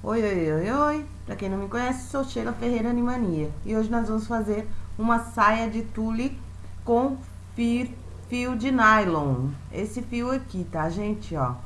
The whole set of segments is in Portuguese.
Oi, oi, oi, oi. Pra quem não me conhece, sou Sheila Ferreira Animania. E hoje nós vamos fazer uma saia de tule com fio, fio de nylon. Esse fio aqui, tá, gente, ó.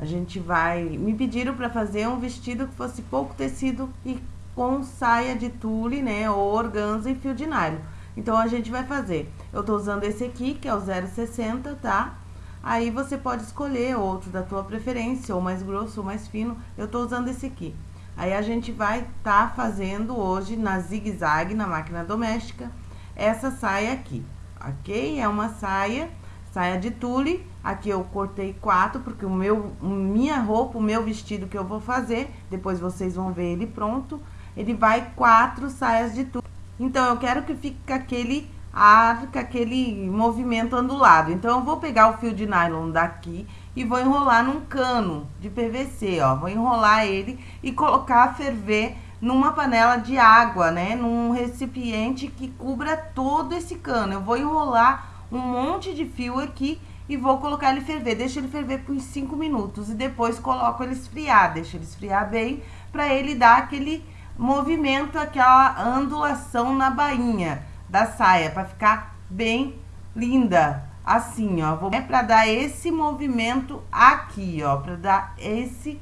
A gente vai... Me pediram pra fazer um vestido que fosse pouco tecido e com saia de tule, né, ou organza e fio de nylon. Então, a gente vai fazer. Eu tô usando esse aqui, que é o 0,60, tá? Aí você pode escolher outro da tua preferência, ou mais grosso ou mais fino. Eu tô usando esse aqui. Aí a gente vai tá fazendo hoje na zigue-zague, na máquina doméstica, essa saia aqui, ok? É uma saia, saia de tule. Aqui eu cortei quatro, porque o meu, minha roupa, o meu vestido que eu vou fazer, depois vocês vão ver ele pronto, ele vai quatro saias de tule. Então, eu quero que fique aquele arca aquele movimento ondulado. Então, eu vou pegar o fio de nylon daqui e vou enrolar num cano de PVC, ó. Vou enrolar ele e colocar a ferver numa panela de água, né? Num recipiente que cubra todo esse cano. Eu vou enrolar um monte de fio aqui e vou colocar ele ferver. Deixa ele ferver por 5 minutos e depois coloco ele esfriar. Deixa ele esfriar bem para ele dar aquele movimento, aquela ondulação na bainha da saia, para ficar bem linda. Assim, ó, vou, é pra dar esse movimento aqui, ó, pra dar esse,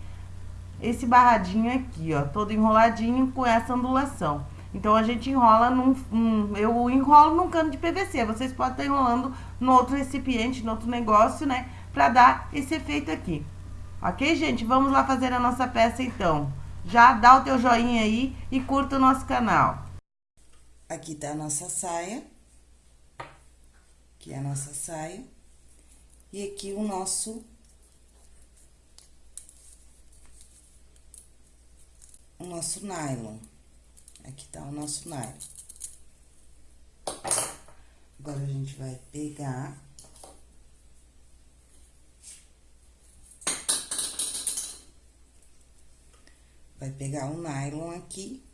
esse barradinho aqui, ó, todo enroladinho com essa ondulação. Então, a gente enrola num, um, eu enrolo num cano de PVC, vocês podem estar enrolando no outro recipiente, no outro negócio, né, pra dar esse efeito aqui. Ok, gente? Vamos lá fazer a nossa peça, então. Já dá o teu joinha aí e curta o nosso canal. Aqui tá a nossa saia. Aqui é a nossa saia. E aqui o nosso... O nosso nylon. Aqui tá o nosso nylon. Agora, a gente vai pegar... Vai pegar o nylon aqui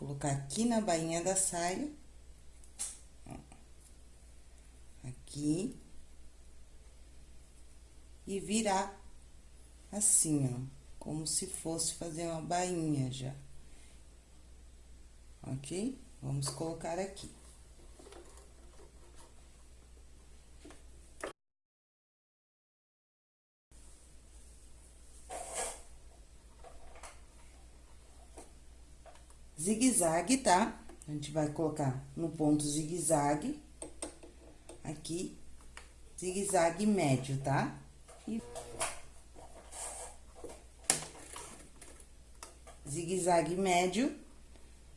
colocar aqui na bainha da saia. Aqui. E virar assim, ó. Como se fosse fazer uma bainha já. Ok? Vamos colocar aqui. Zigue-zague, tá? A gente vai colocar no ponto zigue-zague, aqui, zigue-zague médio, tá? E... Zigue-zague médio.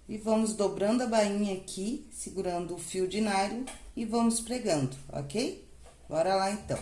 E vamos dobrando a bainha aqui, segurando o fio de nylon e vamos pregando, ok? Bora lá, então.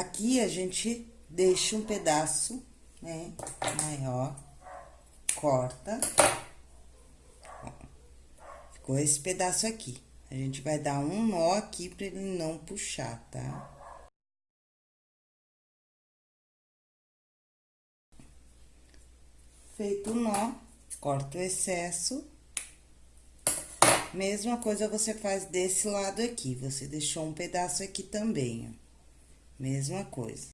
Aqui a gente deixa um pedaço, né, maior, corta. Ficou esse pedaço aqui. A gente vai dar um nó aqui pra ele não puxar, tá? Feito o nó, corta o excesso. Mesma coisa você faz desse lado aqui, você deixou um pedaço aqui também, ó. Mesma coisa.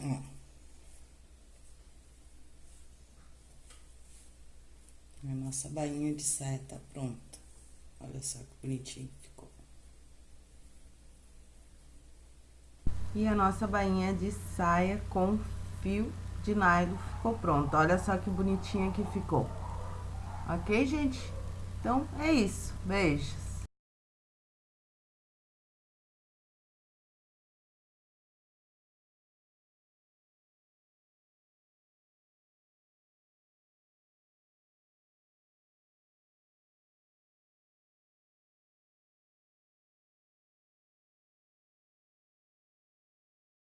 Ó. A nossa bainha de saia tá pronta. Olha só que bonitinho ficou. E a nossa bainha de saia com fio de nylon ficou pronta. Olha só que bonitinha que ficou. Ok, gente? Então, é isso. Beijos.